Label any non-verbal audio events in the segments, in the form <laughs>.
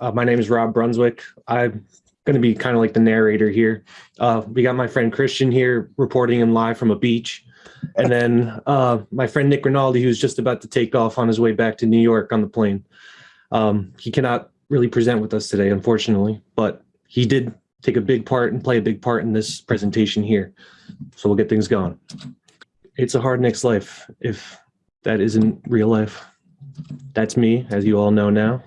Uh, my name is Rob Brunswick. I'm going to be kind of like the narrator here. Uh, we got my friend Christian here reporting him live from a beach. And then uh, my friend Nick Rinaldi, who's just about to take off on his way back to New York on the plane. Um, he cannot really present with us today, unfortunately, but he did take a big part and play a big part in this presentation here. So we'll get things going. It's a hard Knicks life if that isn't real life. That's me, as you all know now.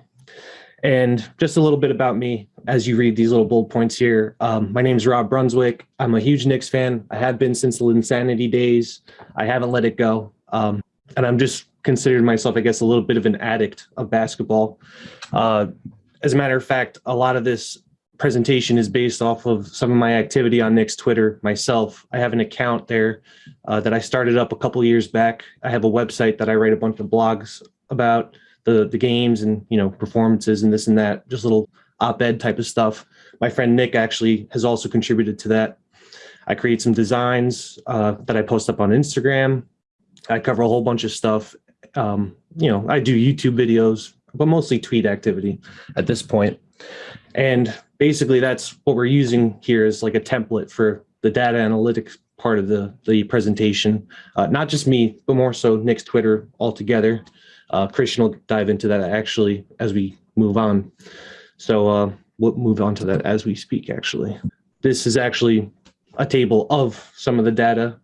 And just a little bit about me as you read these little bullet points here. Um, my name is Rob Brunswick. I'm a huge Knicks fan. I have been since the Linsanity days. I haven't let it go. Um, and I'm just considered myself, I guess, a little bit of an addict of basketball. Uh, as a matter of fact, a lot of this presentation is based off of some of my activity on Knicks Twitter myself. I have an account there uh, that I started up a couple years back. I have a website that I write a bunch of blogs about the the games and you know performances and this and that, just little op-ed type of stuff. My friend Nick actually has also contributed to that. I create some designs uh, that I post up on Instagram. I cover a whole bunch of stuff. Um, you know, I do YouTube videos, but mostly tweet activity at this point. And basically that's what we're using here is like a template for the data analytics part of the, the presentation. Uh, not just me, but more so Knicks Twitter altogether. Uh, Christian will dive into that actually as we move on. So uh, we'll move on to that as we speak, actually. This is actually a table of some of the data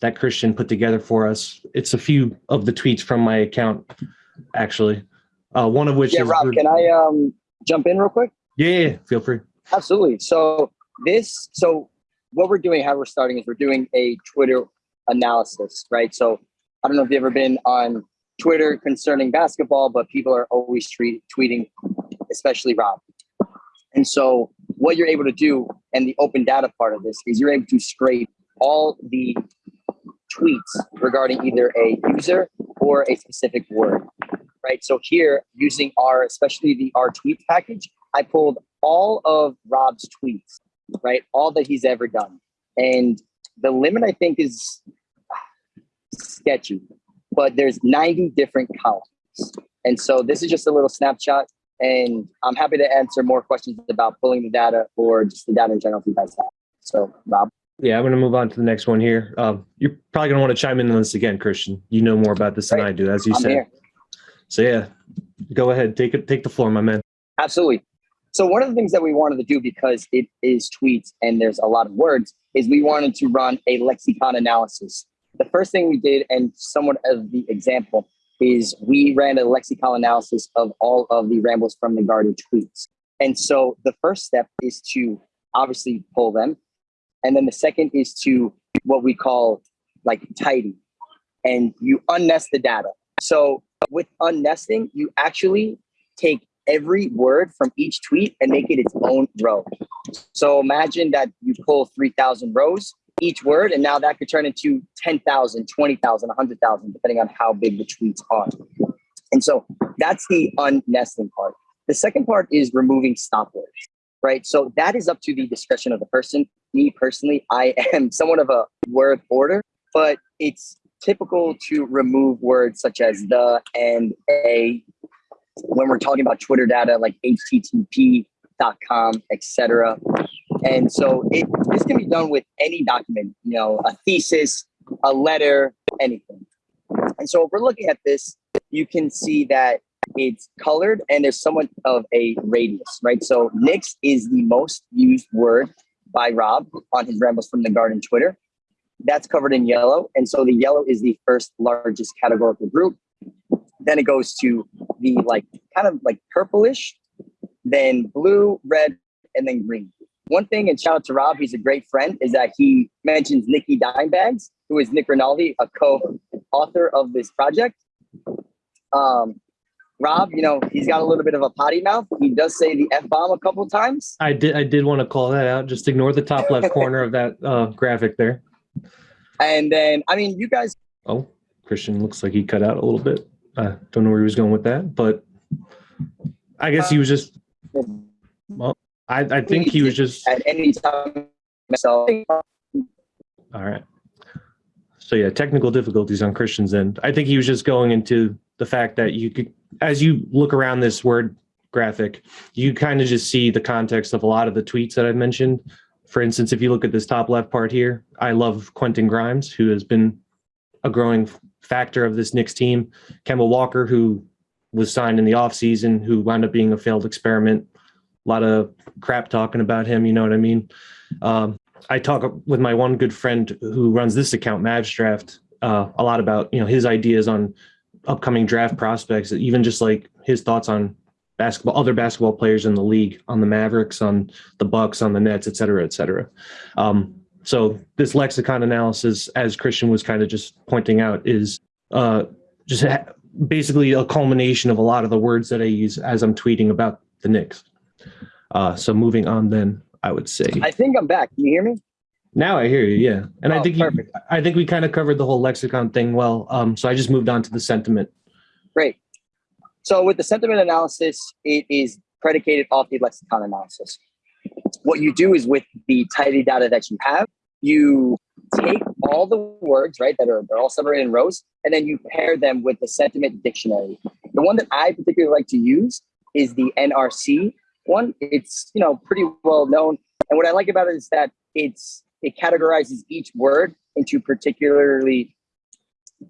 that Christian put together for us. It's a few of the tweets from my account, actually. Uh, one of which yeah, is Rob, can I um, jump in real quick? Yeah, yeah, feel free. Absolutely. So this, so what we're doing, how we're starting is we're doing a Twitter analysis, right? So I don't know if you've ever been on Twitter concerning basketball, but people are always tweet, tweeting, especially Rob. And so what you're able to do, and the open data part of this, is you're able to scrape all the tweets regarding either a user or a specific word, right? So here, using our, especially the rtweet package, I pulled all of Rob's tweets, right? All that he's ever done. And the limit I think is ah, sketchy, but there's 90 different columns. And so this is just a little snapshot and I'm happy to answer more questions about pulling the data or just the data in general if you guys have. So Rob. Yeah, I'm going to move on to the next one here. Um, you're probably going to want to chime in on this again, Christian. You know more about this than I do, as you I'm said. here. So yeah, go ahead, take it, take the floor, my man. Absolutely. So one of the things that we wanted to do because it is tweets and there's a lot of words is we wanted to run a lexicon analysis. The first thing we did, and somewhat of the example, is we ran a lexicon analysis of all of the rambles from the garden tweets. And so the first step is to obviously pull them. And then the second is to what we call like tidy. And you unnest the data. So with unnesting, you actually take every word from each tweet and make it its own row. So imagine that you pull 3,000 rows, each word, and now that could turn into 10,000, 20,000, 100,000, depending on how big the tweets are. And so that's the unnesting part. The second part is removing stop words, right? So that is up to the discretion of the person. Me personally, I am <laughs> somewhat of a word order, but it's typical to remove words such as the and a when we're talking about Twitter data like http.com, etc. And so it this can be done with any document, you know, a thesis, a letter, anything. And so if we're looking at this, you can see that it's colored and there's somewhat of a radius, right? So Knicks is the most used word by Rob on his Rambles from the Garden Twitter. That's covered in yellow. And so the yellow is the first largest categorical group. Then it goes to the like kind of like purplish, then blue, red, and then green. One thing, and shout out to Rob, he's a great friend, is that he mentions Nikki Dimebags, who is Nick Rinaldi, a co-author of this project. Um, Rob, you know, he's got a little bit of a potty mouth. He does say the F bomb a couple times. I did, I did want to call that out. Just ignore the top left <laughs> corner of that uh, graphic there. And then, I mean, you guys. Oh, Christian looks like he cut out a little bit. I don't know where he was going with that, but I guess he was just. Well, I, I think he was just. At any time, so All right. So yeah, technical difficulties on Christian's end. I think he was just going into the fact that you could, as you look around this word graphic, you kind of just see the context of a lot of the tweets that I've mentioned. For instance, if you look at this top left part here, I love Quentin Grimes, who has been a growing factor of this Knicks team. Kemba Walker, who was signed in the offseason, who wound up being a failed experiment. A lot of crap talking about him, you know what I mean? Um, I talk with my one good friend who runs this account, Mavs Draft, uh, a lot about you know his ideas on upcoming draft prospects, even just like his thoughts on basketball, other basketball players in the league, on the Mavericks, on the Bucks, on the Nets, et cetera, et cetera. Um, so this lexicon analysis, as Christian was kind of just pointing out, is uh, just basically a culmination of a lot of the words that I use as I'm tweeting about the Knicks. Uh, so moving on, then I would say. I think I'm back. Can you hear me? Now I hear you, yeah, and I Oh, think you. I think we kind of covered the whole lexicon thing well. Um, so I just moved on to the sentiment. Great. So with the sentiment analysis, it is predicated off the lexicon analysis. What you do is with the tidy data that you have, you take all the words, right, that are they're all separated in rows, and then you pair them with the sentiment dictionary. The one that I particularly like to use is the NRC one. It's you know pretty well known, and what I like about it is that it's it categorizes each word into particularly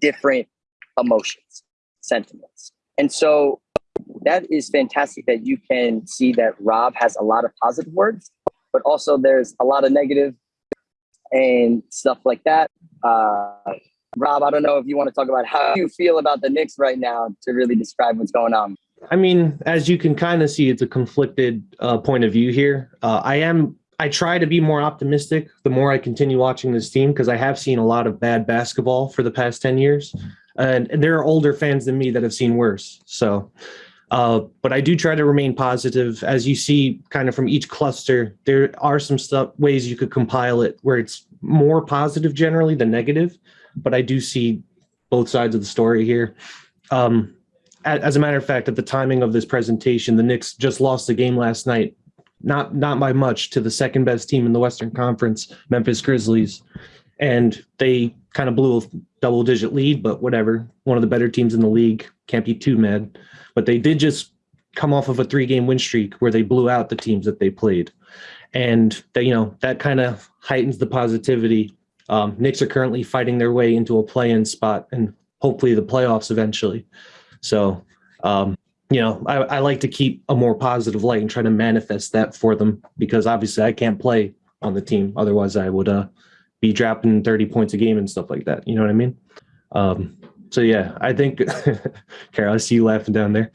different emotions, sentiments. And so that is fantastic that you can see that Rob has a lot of positive words, but also there's a lot of negative and stuff like that. Uh, Rob, I don't know if you want to talk about how you feel about the Knicks right now to really describe what's going on. I mean, as you can kind of see, it's a conflicted uh, point of view here. Uh, I am. I try to be more optimistic the more I continue watching this team because I have seen a lot of bad basketball for the past ten years, and, and there are older fans than me that have seen worse. So, uh, but I do try to remain positive. As you see, kind of from each cluster, there are some stuff ways you could compile it where it's more positive generally than negative. But I do see both sides of the story here. Um, as a matter of fact, at the timing of this presentation, the Knicks just lost a game last night, not not by much, to the second best team in the Western Conference, Memphis Grizzlies, and they kind of blew a double digit lead. But whatever, one of the better teams in the league can't be too mad. But they did just come off of a three game win streak where they blew out the teams that they played, and that you know that kind of heightens the positivity. Um, Knicks are currently fighting their way into a play-in spot and hopefully the playoffs eventually. So, um, you know, I, I like to keep a more positive light and try to manifest that for them because obviously I can't play on the team. Otherwise, I would uh, be dropping 30 points a game and stuff like that. You know what I mean? Um, so, yeah, I think, <laughs> Carol, I see you laughing down there.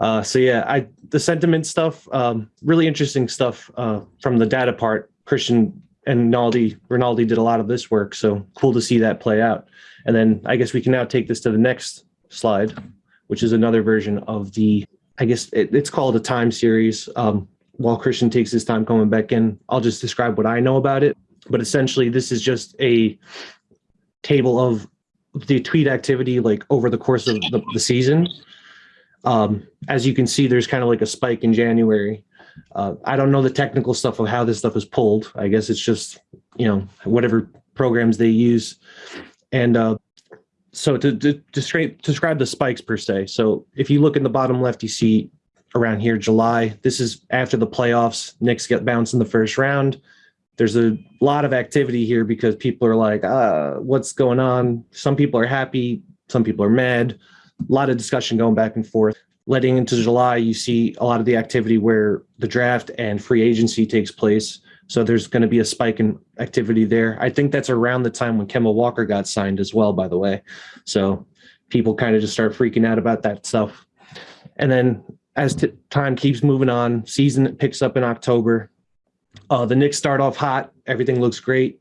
Uh, so, yeah, I the sentiment stuff, um, really interesting stuff uh, from the data part. Christian and Rinaldi, Rinaldi did a lot of this work. So, cool to see that play out. And then I guess we can now take this to the next slide, which is another version of the, I guess it, it's called a time series. Um, while Christian takes his time coming back in, I'll just describe what I know about it. But essentially, this is just a table of the tweet activity like over the course of the, the season. Um, as you can see, there's kind of like a spike in January. Uh, I don't know the technical stuff of how this stuff is pulled. I guess it's just, you know, whatever programs they use. And uh, so to, to, describe, describe the spikes per se. So if you look in the bottom left, you see around here, July, this is after the playoffs, Knicks get bounced in the first round. There's a lot of activity here because people are like, uh, what's going on? Some people are happy. Some people are mad. A lot of discussion going back and forth. Letting into July, you see a lot of the activity where the draft and free agency takes place. So there's going to be a spike in activity there. I think that's around the time when Kemba Walker got signed as well, by the way. So people kind of just start freaking out about that stuff. And then as time keeps moving on, season picks up in October. Uh, the Knicks start off hot. Everything looks great.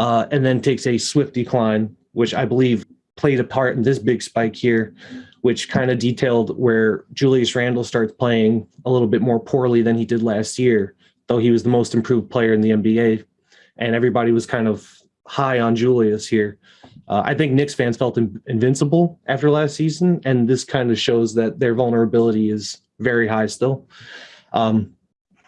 Uh, and then takes a swift decline, which I believe played a part in this big spike here, which kind of detailed where Julius Randle starts playing a little bit more poorly than he did last year though he was the most improved player in the NBA, and everybody was kind of high on Julius here. Uh, I think Knicks fans felt in- invincible after last season, and this kind of shows that their vulnerability is very high still. Um,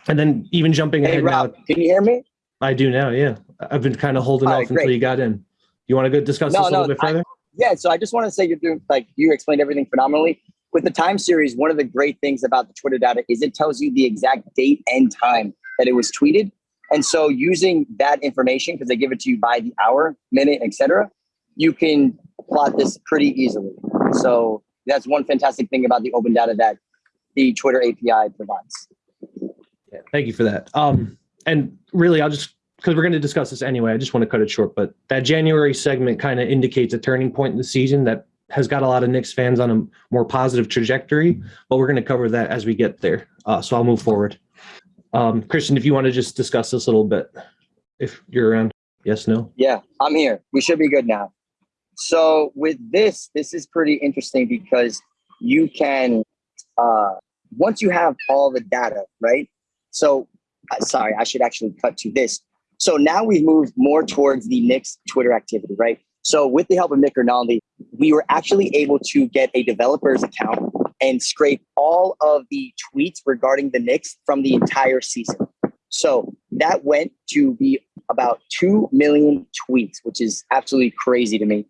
and then even jumping Hey, ahead Rob, now, can you hear me? I do now. Yeah, I've been kind of holding All off right, until great. you got in. You want to go discuss No, this a little bit further? Yeah, so I just want to say you're doing like you explained everything phenomenally. with the time series, one of the great things about the Twitter data is it tells you the exact date and time that it was tweeted. And so using that information, because they give it to you by the hour, minute, etc., you can plot this pretty easily. So that's one fantastic thing about the open data that the Twitter API provides. Yeah, thank you for that. Um, and really, I'll just because we're going to discuss this anyway. I just want to cut it short, but that January segment kind of indicates a turning point in the season that has got a lot of Knicks fans on a more positive trajectory. But we're going to cover that as we get there. Uh, so I'll move forward. Um, Christian, if you want to just discuss this a little bit, if you're around. Yes, no? Yeah, I'm here. We should be good now. So with this, this is pretty interesting because you can, uh, once you have all the data, right? So, uh, sorry, I should actually cut to this. So now we've moved more towards the Knicks Twitter activity, right? So with the help of Nick Rinaldi, we were actually able to get a developer's account and scrape all of the tweets regarding the Knicks from the entire season. So that went to be about 2 million tweets, which is absolutely crazy to me.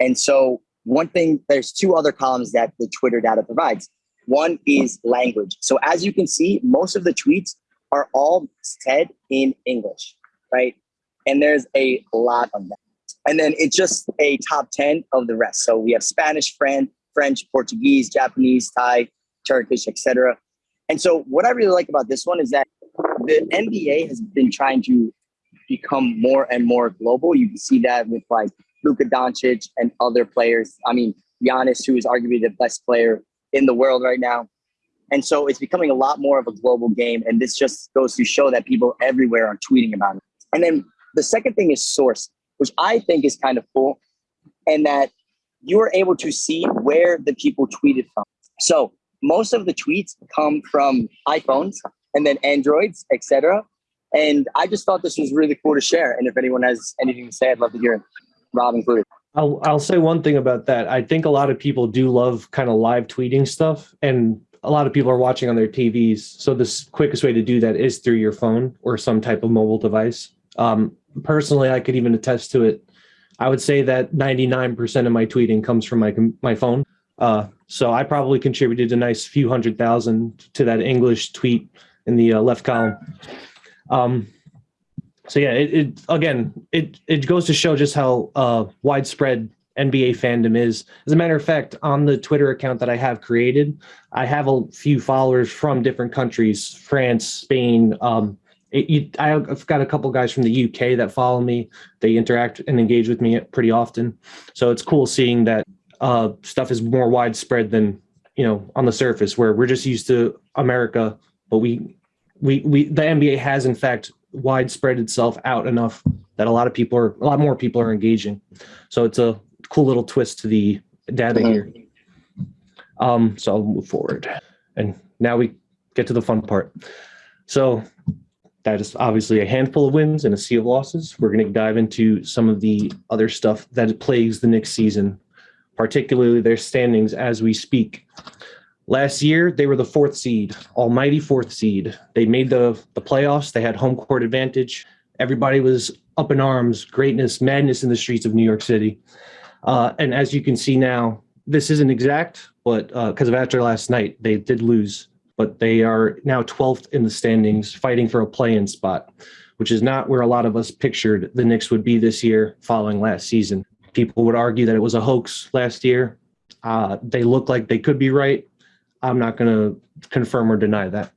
And so one thing, there's two other columns that the Twitter data provides. One is language. So as you can see, most of the tweets are all said in English, right? And there's a lot of them. And then it's just a top 10 of the rest. So we have Spanish, French, French, Portuguese, Japanese, Thai, Turkish, etc. And so what I really like about this one is that the NBA has been trying to become more and more global. You can see that with like Luka Doncic and other players. I mean, Giannis, who is arguably the best player in the world right now. And so it's becoming a lot more of a global game. And this just goes to show that people everywhere are tweeting about it. And then the second thing is source, which I think is kind of cool. And that you are able to see where the people tweeted from. So most of the tweets come from iPhones and then Androids, etc. And I just thought this was really cool to share. And if anyone has anything to say, I'd love to hear it. Rob included. I'll I'll say one thing about that. I think a lot of people do love kind of live tweeting stuff, and a lot of people are watching on their TVs. So the quickest way to do that is through your phone or some type of mobile device. Um, personally, I could even attest to it. I would say that 99% of my tweeting comes from my my phone. Uh, so I probably contributed a nice few hundred thousand to that English tweet in the uh, left column. Um, so yeah, it, it, again, it it goes to show just how uh, widespread NBA fandom is. As a matter of fact, on the Twitter account that I have created, I have a few followers from different countries: France, Spain. Um, it, you, I've got a couple guys from the UK that follow me. They interact and engage with me pretty often. So it's cool seeing that uh, stuff is more widespread than you know on the surface, where we're just used to America, but we we we the NBA has in fact widespread itself out enough that a lot of people are a lot more people are engaging. So it's a cool little twist to the data here. Um, so I'll move forward. And now we get to the fun part. So that is obviously a handful of wins and a sea of losses. We're going to dive into some of the other stuff that plagues the Knicks season, particularly their standings as we speak. Last year, they were the fourth seed, almighty fourth seed. They made the, the playoffs. They had home court advantage. Everybody was up in arms, greatness, madness in the streets of New York City. Uh, and as you can see now, this isn't exact, but because uh, of after last night, they did lose. But they are now 12th in the standings, fighting for a play-in spot, which is not where a lot of us pictured the Knicks would be this year following last season. People would argue that it was a hoax last year. Uh, they look like they could be right, I'm not going to confirm or deny that.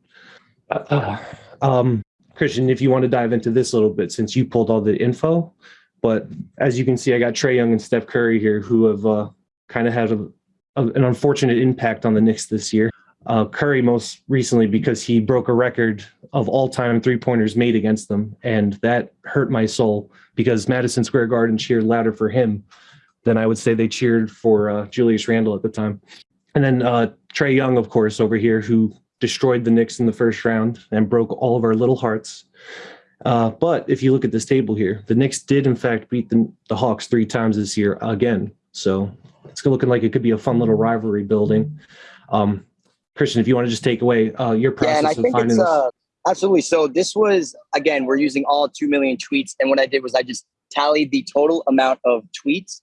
Uh, um, Christian, if you want to dive into this a little bit, since you pulled all the info, but as you can see, I got Trae Young and Steph Curry here, who have uh, kind of had a, a, an unfortunate impact on the Knicks this year. Uh, Curry most recently because he broke a record of all-time three-pointers made against them, and that hurt my soul because Madison Square Garden cheered louder for him than I would say they cheered for uh, Julius Randle at the time. And then uh, Trae Young, of course, over here, who destroyed the Knicks in the first round and broke all of our little hearts. Uh, but if you look at this table here, the Knicks did in fact beat the, the Hawks three times this year again. So it's looking like it could be a fun little rivalry building. Um, Christian, if you want to just take away uh, your process yeah, and I of think finding it's, this. Uh, absolutely. So this was again, we're using all two million tweets, and what I did was I just tallied the total amount of tweets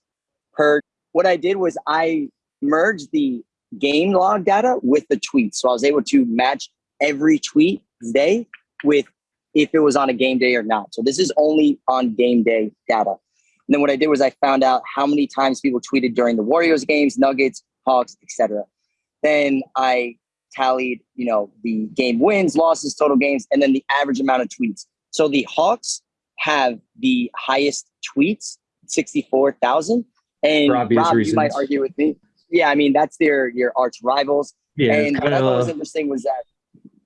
per. What I did was I merged the game log data with the tweets. So I was able to match every tweet day with if it was on a game day or not. So this is only on game day data. And then what I did was I found out how many times people tweeted during the Warriors games, Nuggets, Hawks, etc. Then I tallied, you know, the game wins, losses, total games, and then the average amount of tweets. So the Hawks have the highest tweets, 64,000. And Rob, you might argue with me. Yeah, I mean, that's their your arch rivals. Yeah. and what I thought was interesting was that,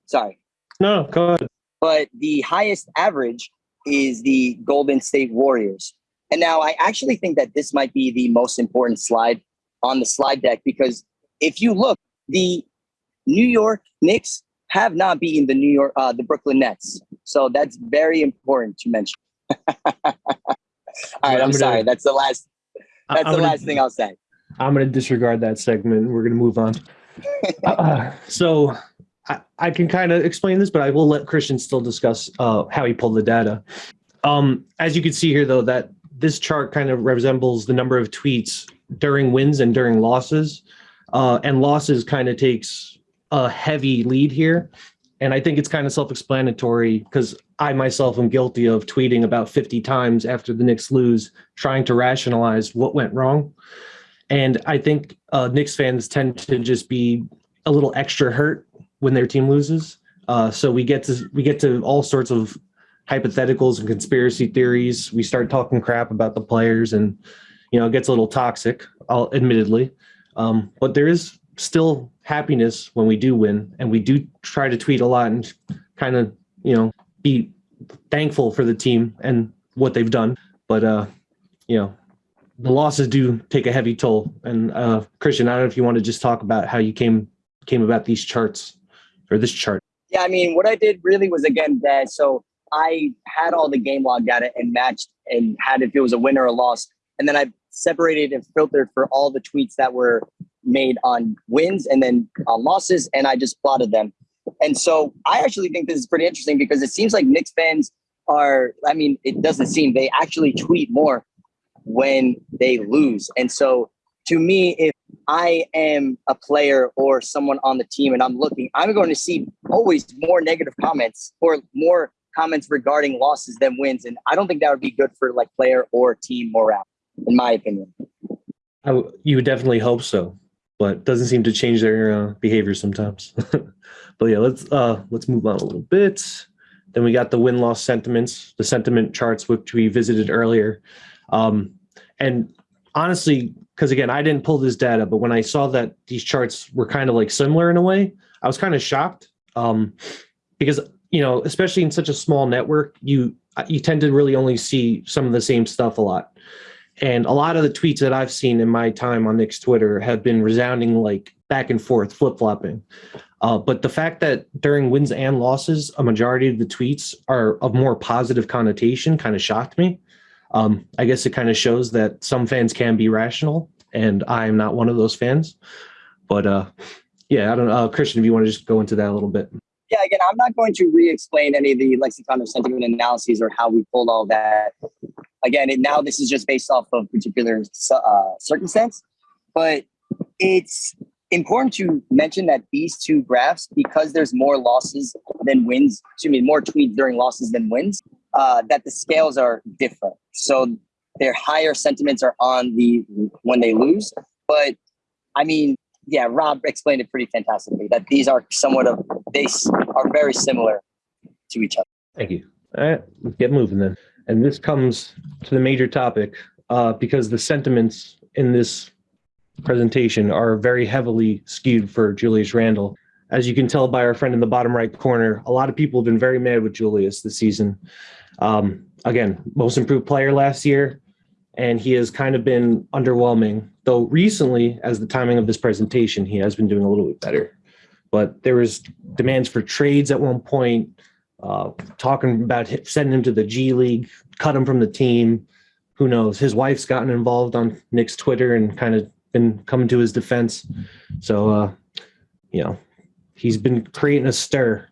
sorry, no, go ahead. but the highest average is the Golden State Warriors. And now I actually think that this might be the most important slide on the slide deck because if you look, the New York Knicks have not beaten the New York, uh, the Brooklyn Nets. So that's very important to mention. <laughs> All right, I'm gonna- sorry. That's the last. That's I'm the gonna- last thing I'll say. I'm going to disregard that segment. We're going to move on. <laughs> Uh, so I, I can kind of explain this, but I will let Christian still discuss uh, how he pulled the data. Um, as you can see here, though, that this chart kind of resembles the number of tweets during wins and during losses. Uh, and losses kind of takes a heavy lead here. And I think it's kind of self-explanatory because I myself am guilty of tweeting about 50 times after the Knicks lose, trying to rationalize what went wrong. And I think uh, Knicks fans tend to just be a little extra hurt when their team loses. Uh, so we get to we get to all sorts of hypotheticals and conspiracy theories. We start talking crap about the players, and you know it gets a little toxic. Admittedly, um, but there is still happiness when we do win, and we do try to tweet a lot and kind of you know be thankful for the team and what they've done. But uh, you know the losses do take a heavy toll. And uh, Christian, I don't know if you want to just talk about how you came came about these charts or this chart. Yeah, I mean, what I did really was again that so I had all the game log data and matched and had if it was a win or a loss, and then I separated and filtered for all the tweets that were made on wins and then on losses, and I just plotted them. And so I actually think this is pretty interesting because it seems like Knicks fans are. I mean, it doesn't seem they actually tweet more when they lose, and so to me, if I am a player or someone on the team and I'm looking, I'm going to see always more negative comments or more comments regarding losses than wins. And I don't think that would be good for like player or team morale, in my opinion. You would definitely hope so, but doesn't seem to change their uh, behavior sometimes. <laughs> but yeah, let's uh, let's move on a little bit. Then we got the win loss sentiments, the sentiment charts which we visited earlier, um, and honestly, because again, I didn't pull this data, but when I saw that these charts were kind of like similar in a way, I was kind of shocked um, because you know, especially in such a small network, you you tend to really only see some of the same stuff a lot. And a lot of the tweets that I've seen in my time on Knicks Twitter have been resounding like back and forth, flip flopping. Uh, but the fact that during wins and losses, a majority of the tweets are of more positive connotation kind of shocked me. Um, I guess it kind of shows that some fans can be rational, and I'm not one of those fans. But uh, yeah, I don't know. Uh, Christian, if you want to just go into that a little bit. Yeah, again, I'm not going to re-explain any of the lexicon of sentiment analyses or how we pulled all that. Again, it, now this is just based off of particular uh, circumstance, but it's important to mention that these two graphs, because there's more losses than wins, excuse me, more tweets during losses than wins, uh, that the scales are different. So their higher sentiments are on the when they lose, but I mean, yeah, Rob explained it pretty fantastically that these are somewhat of they are very similar to each other. Thank you. All right, let's get moving then. And this comes to the major topic uh, because the sentiments in this presentation are very heavily skewed for Julius Randle. As you can tell by our friend in the bottom right corner, a lot of people have been very mad with Julius this season. Um, again, most improved player last year, and he has kind of been underwhelming. Though recently, as the timing of this presentation, he has been doing a little bit better. But there was demands for trades at one point, uh, talking about sending him to the G League, cut him from the team. Who knows? His wife's gotten involved on Knicks Twitter and kind of been coming to his defense. So, uh, you know, he's been creating a stir.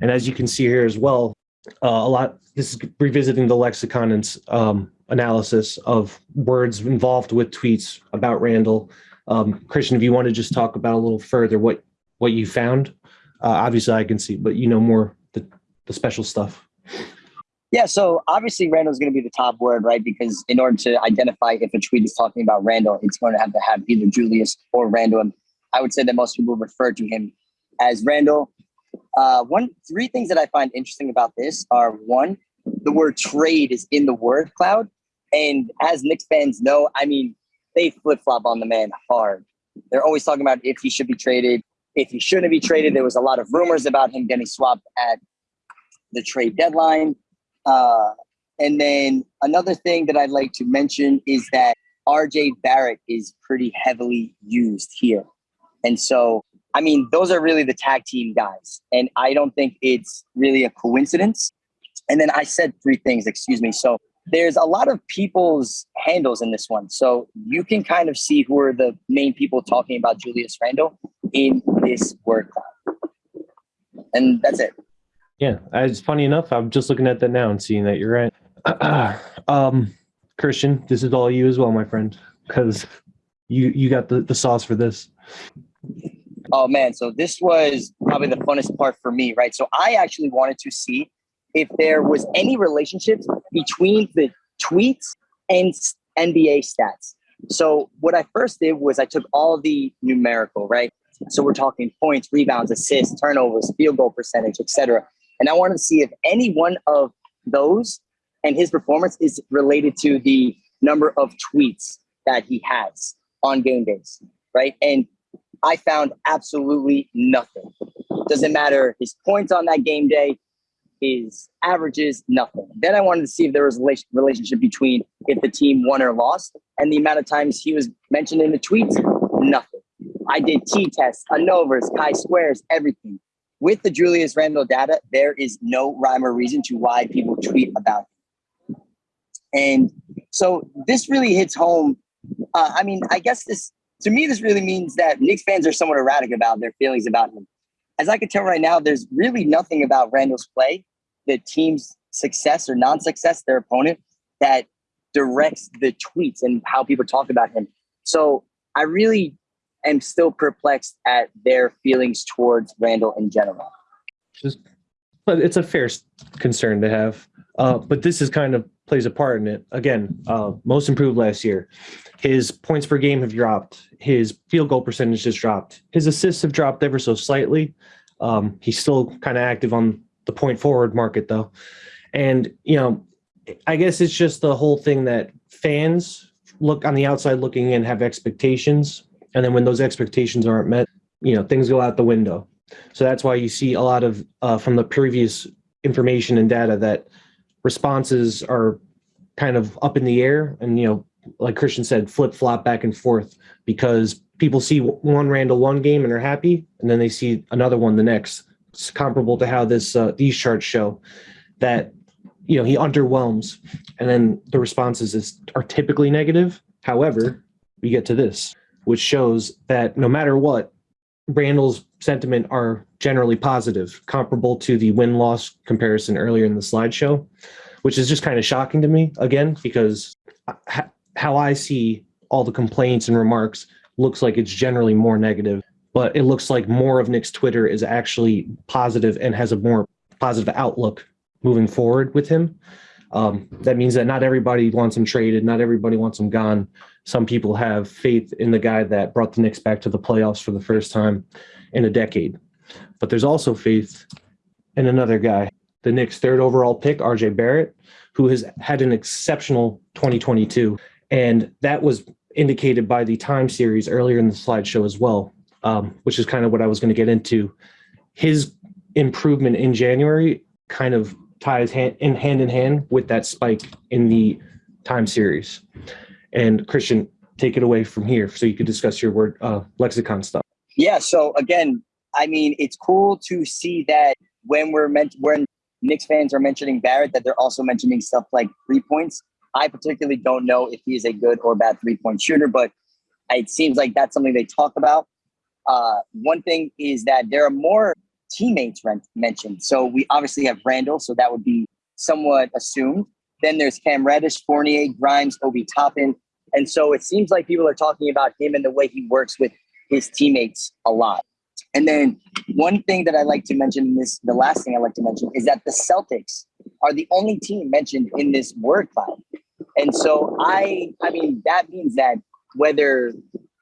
And as you can see here as well, uh, a lot. This is revisiting the lexicon and um, analysis of words involved with tweets about Randle. Um, Christian, if you want to just talk about a little further what what you found, uh, obviously I can see, but you know more the the special stuff. Yeah, so obviously Randle's going to be the top word, right? Because in order to identify if a tweet is talking about Randle, it's going to have to have either Julius or Randle. And I would say that most people refer to him as Randle. Uh, one, three things that I find interesting about this are one, the word trade is in the word cloud. And as Knicks fans know, I mean, they flip flop on the man hard. They're always talking about if he should be traded, if he shouldn't be traded. There was a lot of rumors about him getting swapped at the trade deadline. Uh, and then another thing that I'd like to mention is that RJ Barrett is pretty heavily used here. And so, I mean, those are really the tag team guys. And I don't think it's really a coincidence. And then I said three things, excuse me. So there's a lot of people's handles in this one. So you can kind of see who are the main people talking about Julius Randle in this word cloud. And that's it. Yeah, it's funny enough. I'm just looking at that now and seeing that you're right. <clears throat> um, Christian, this is all you as well, my friend, because you you got the, the sauce for this. Oh man, so this was probably the funnest part for me, right? So I actually wanted to see if there was any relationships between the tweets and NBA stats. So what I first did was I took all the numerical, right? So we're talking points, rebounds, assists, turnovers, field goal percentage, etc. And I wanted to see if any one of those and his performance is related to the number of tweets that he has on game days, right? And I found absolutely nothing. Doesn't matter his points on that game day, his averages, nothing. Then I wanted to see if there was a relationship between if the team won or lost and the amount of times he was mentioned in the tweets, nothing. I did T tests, ANOVAs, chi squares, everything with the Julius Randle data, there is no rhyme or reason to why people tweet about him. And so this really hits home. Uh, I mean, I guess this, to me, this really means that Knicks fans are somewhat erratic about their feelings about him. As I can tell right now, there's really nothing about Randle's play, the team's success or non success, their opponent, that directs the tweets and how people talk about him. So I really am still perplexed at their feelings towards Randle in general. Just, but it's a fair concern to have. Uh, but this is kind of plays a part in it. Again, uh, most improved last year. His points per game have dropped. His field goal percentage has dropped. His assists have dropped ever so slightly. Um, he's still kind of active on the point forward market though. And, you know, I guess it's just the whole thing that fans look on the outside looking in have expectations and then when those expectations aren't met, you know, things go out the window. So that's why you see a lot of uh, from the previous information and data that responses are kind of up in the air and, you know, like Christian said, flip flop back and forth because people see one Randle one game and they're happy, and then they see another one the next. It's comparable to how this uh, these charts show that you know he underwhelms, and then the responses is are typically negative. However, we get to this which shows that no matter what, Randle's sentiment are generally positive, comparable to the win loss comparison earlier in the slideshow, which is just kind of shocking to me again, because how I see all the complaints and remarks looks like it's generally more negative, but it looks like more of Knicks Twitter is actually positive and has a more positive outlook moving forward with him. Um, that means that not everybody wants him traded, not everybody wants him gone. Some people have faith in the guy that brought the Knicks back to the playoffs for the first time in a decade. But there's also faith in another guy, the Knicks' third overall pick, RJ Barrett, who has had an exceptional 2022. And that was indicated by the time series earlier in the slideshow as well, um, which is kind of what I was going to get into. His improvement in January kind of ties hand in hand in hand with that spike in the time series. And Christian, take it away from here so you could discuss your word uh, lexicon stuff. Yeah. So again, I mean, it's cool to see that when we're meant when Knicks fans are mentioning Barrett, that they're also mentioning stuff like three points. I particularly don't know if he is a good or bad three point shooter, but it seems like that's something they talk about. Uh, one thing is that there are more teammates mentioned. So we obviously have Randle, so that would be somewhat assumed. Then there's Cam Reddish, Fournier, Grimes, Obi Toppin, And so it seems like people are talking about him and the way he works with his teammates a lot. And then one thing that I like to mention this, the last thing I like to mention is that the Celtics are the only team mentioned in this word cloud. And so I, I mean, that means that whether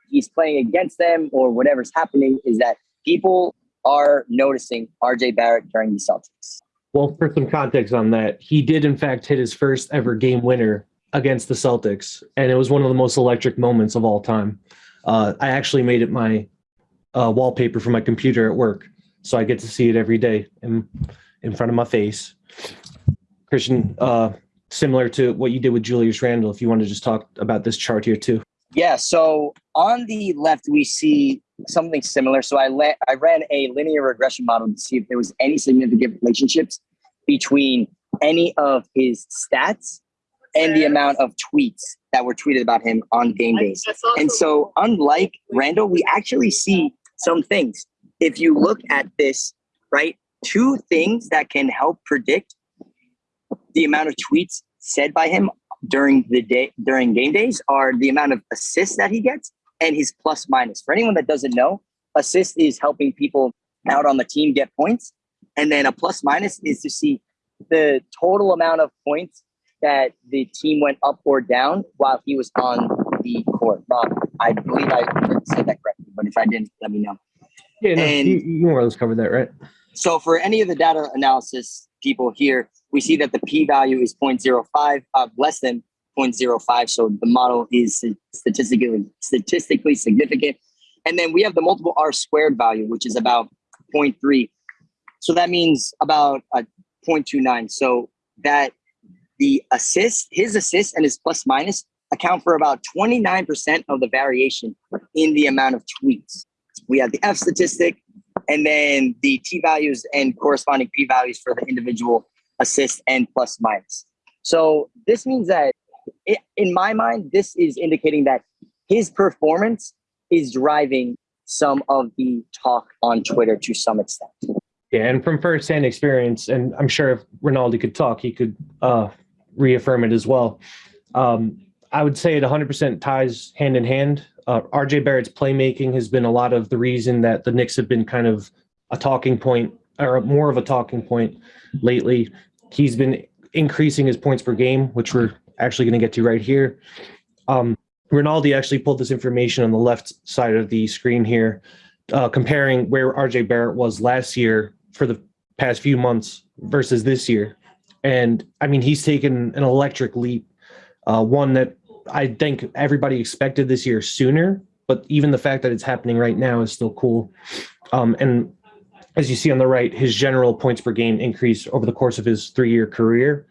he's playing against them or whatever's happening is that people are noticing RJ Barrett during the Celtics. Well, for some context on that, he did in fact hit his first ever game winner against the Celtics, and it was one of the most electric moments of all time. Uh, I actually made it my uh, wallpaper for my computer at work, so I get to see it every day in in front of my face. Christian, uh, similar to what you did with Julius Randle, if you want to just talk about this chart here too. Yeah. So on the left, we see something similar. So I let I ran a linear regression model to see if there was any significant relationships between any of his stats and the amount of tweets that were tweeted about him on game days. And so, unlike Randle, we actually see some things. If you look at this, right, two things that can help predict the amount of tweets said by him during the day during game days are the amount of assists that he gets and his plus minus. For anyone that doesn't know, assist is helping people out on the team get points, and then a plus minus is to see the total amount of points that the team went up or down while he was on the court. Bob, I believe I said that correctly, but if I didn't, let me know. Yeah, no, And- you, you more or less covered that, right? So for any of the data analysis people here, we see that the p-value is 0.05, uh, less than 0.05. So the model is statistically statistically significant. And then we have the multiple r squared value, which is about 0.3. So that means about a 0.29. So that the assist, his assist and his plus minus account for about 29% of the variation in the amount of tweets. We have the F statistic, and then the t values and corresponding p values for the individual assist and plus minus. So this means that, i in my mind, this is indicating that his performance is driving some of the talk on Twitter to some extent. Yeah, and from firsthand experience, and I'm sure if Rinaldi could talk, he could uh, reaffirm it as well. Um, I would say it 100% ties hand in hand. Uh, RJ Barrett's playmaking has been a lot of the reason that the Knicks have been kind of a talking point, or more of a talking point lately. He's been increasing his points per game, which we're actually going to get to right here. Um, Rinaldi actually pulled this information on the left side of the screen here, uh, comparing where RJ Barrett was last year for the past few months versus this year. And I mean, he's taken an electric leap, uh, one that I think everybody expected this year sooner, but even the fact that it's happening right now is still cool. Um, and as you see on the right, his general points per game increase over the course of his three year career.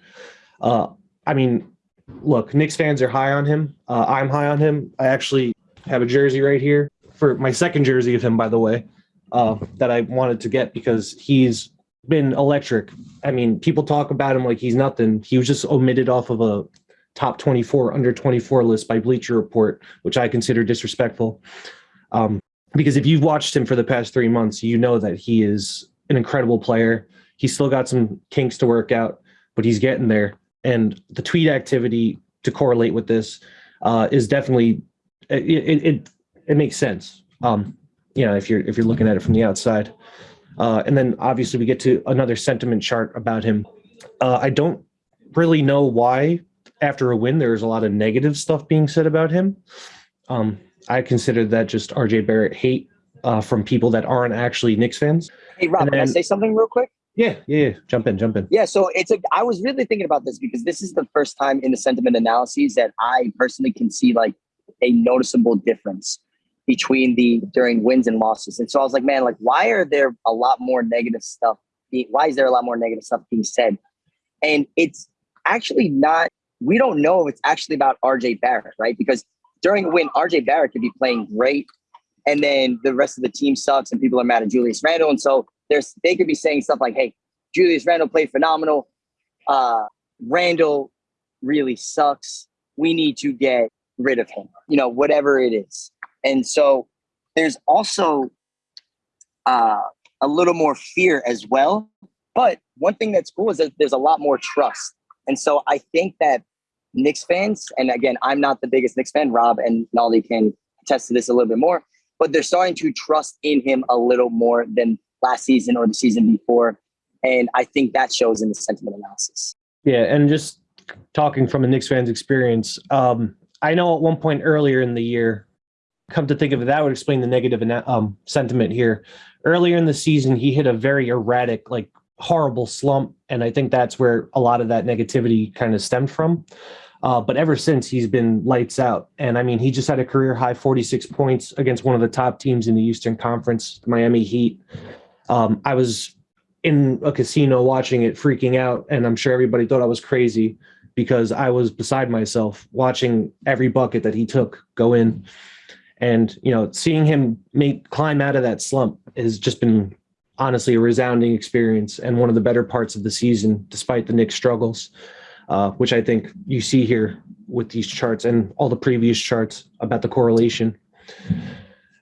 Uh, I mean, look, Knicks fans are high on him. Uh, I'm high on him. I actually have a jersey right here for my second jersey of him, by the way, uh, that I wanted to get because he's been electric. I mean, people talk about him like he's nothing. He was just omitted off of a top 24, under 24 list by Bleacher Report, which I consider disrespectful. Um, because if you've watched him for the past three months, you know that he is an incredible player. He's still got some kinks to work out, but he's getting there. And the tweet activity to correlate with this uh, is definitely it, it, it it makes sense. Um, you know, if you're if you're looking at it from the outside. Uh, and then obviously we get to another sentiment chart about him. Uh, I don't really know why after a win there's a lot of negative stuff being said about him. Um, I consider that just RJ Barrett hate uh, from people that aren't actually Knicks fans. Hey, Rob, And can I say something real quick? Yeah, yeah, yeah. Jump in, jump in. Yeah, so it's a. I was really thinking about this because this is the first time in the sentiment analyses that I personally can see like a noticeable difference between the during wins and losses. And so I was like, man, like why are there a lot more negative stuff? be- Why is there a lot more negative stuff being said? And it's actually not. We don't know if it's actually about RJ Barrett, right? Because during a win, RJ Barrett could be playing great, and then the rest of the team sucks, and people are mad at Julius Randle, and so there's they could be saying stuff like, "Hey, Julius Randle played phenomenal. Uh, Randle really sucks. We need to get rid of him. You know, whatever it is." And so there's also uh, a little more fear as well. But one thing that's cool is that there's a lot more trust. And so I think that Knicks fans, and again, I'm not the biggest Knicks fan. Rob and Nolly can attest to this a little bit more, but they're starting to trust in him a little more than last season or the season before. And I think that shows in the sentiment analysis. Yeah, and just talking from a Knicks fan's experience, um, I know at one point earlier in the year, come to think of it, that would explain the negative um, sentiment here. Earlier in the season, he hit a very erratic, like horrible slump, and I think that's where a lot of that negativity kind of stemmed from. Uh, but ever since, he's been lights out. And I mean, he just had a career high 46 points against one of the top teams in the Eastern Conference, Miami Heat. Um, I was in a casino watching it, freaking out, and I'm sure everybody thought I was crazy because I was beside myself watching every bucket that he took go in. And you know, seeing him make climb out of that slump has just been honestly a resounding experience and one of the better parts of the season, despite the Knicks' struggles, uh, which I think you see here with these charts and all the previous charts about the correlation.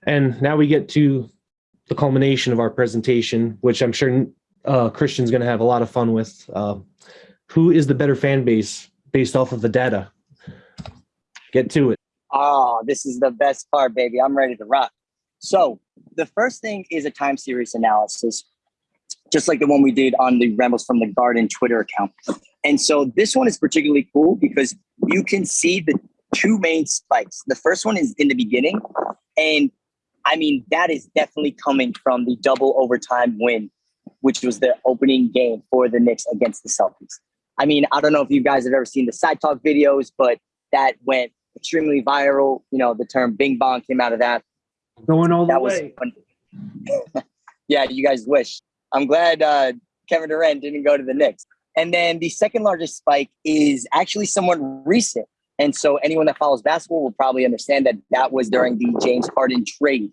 And now we get to the culmination of our presentation, which I'm sure uh, Christian's going to have a lot of fun with. Uh, who is the better fan base based off of the data? Get to it. Oh, this is the best part, baby. I'm ready to rock. So the first thing is a time series analysis, just like the one we did on the Rambles from the Garden Twitter account. And so this one is particularly cool because you can see the two main spikes. The first one is in the beginning. And I mean, that is definitely coming from the double overtime win, which was the opening game for the Knicks against the Celtics. I mean, I don't know if you guys have ever seen the SideTalk videos, but that went extremely viral. You know, the term Bing Bong came out of that. Going all the that way. Was <laughs> yeah, you guys wish. I'm glad uh, Kevin Durant didn't go to the Knicks. And then the second largest spike is actually somewhat recent. And so anyone that follows basketball will probably understand that that was during the James Harden trade,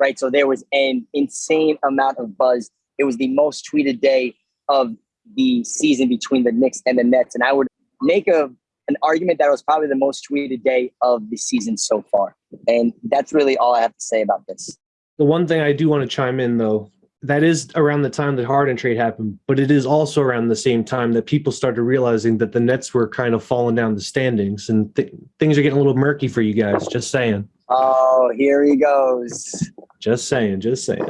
right? So there was an insane amount of buzz. It was the most tweeted day of the season between the Knicks and the Nets. And I would make a an argument that it was probably the most tweeted day of the season so far. And that's really all I have to say about this. The one thing I do want to chime in though, that is around the time the Harden trade happened, but it is also around the same time that people started realizing that the Nets were kind of falling down the standings and th- things are getting a little murky for you guys. Just saying. Oh, here he goes. Just saying, just saying.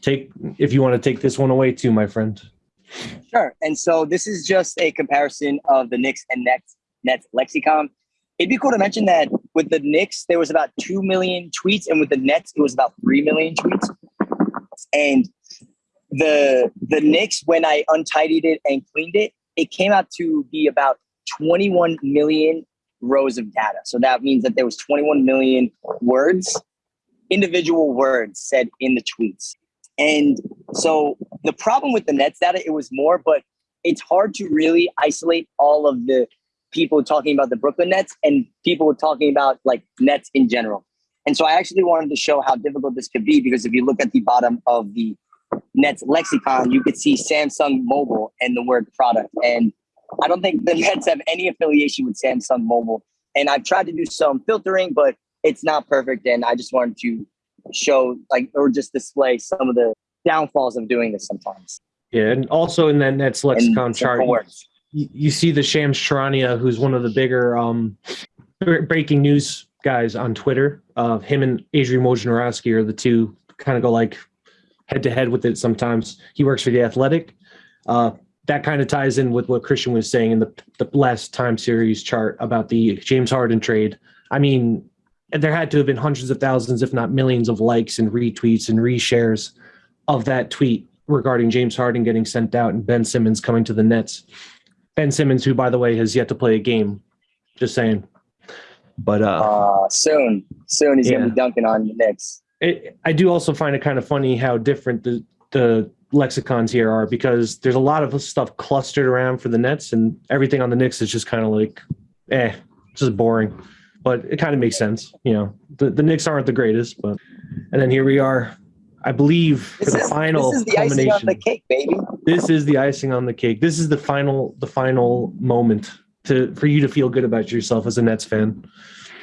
take if you want to take this one away too, my friend. Sure. And so this is just a comparison of the Knicks and Nets Nets lexicon. It'd be cool to mention that with the Knicks, there was about 2 million tweets, and with the Nets, it was about 3 million tweets. And the the Knicks, when I untidied it and cleaned it, it came out to be about 21 million rows of data. So that means that there was 21 million words, individual words said in the tweets. And so the problem with the Nets data, it was more, but it's hard to really isolate all of the people talking about the Brooklyn Nets and people talking about like Nets in general. And so I actually wanted to show how difficult this could be because if you look at the bottom of the Nets lexicon, you could see Samsung Mobile and the word product. And I don't think the <laughs> Nets have any affiliation with Samsung Mobile. And I've tried to do some filtering, but it's not perfect. And I just wanted to show like or just display some of the downfalls of doing this sometimes. Yeah, and also in that Nets lexicon chart, you, see the Shams Charania, who's one of the bigger um, breaking news guys on Twitter. Uh, him and Adrian Wojnarowski are the two kind of go like head to head with it sometimes. He works for the Athletic. Uh, that kind of ties in with what Christian was saying in the the last time series chart about the James Harden trade. I mean, there had to have been hundreds of thousands, if not millions, of likes and retweets and reshares of that tweet regarding James Harden getting sent out and Ben Simmons coming to the Nets. Ben Simmons, who by the way has yet to play a game. Just saying. But uh, uh soon, soon he's yeah. gonna be dunking on the Knicks. It, I do also find it kind of funny how different the the lexicons here are because there's a lot of stuff clustered around for the Nets, and everything on the Knicks is just kind of like, eh, just boring. But it kind of makes sense, you know. The the Knicks aren't the greatest, but and then here we are I believe this for the is, final this is the icing on the cake, baby. This is the icing on the cake. This is the final the final moment to for you to feel good about yourself as a Nets fan.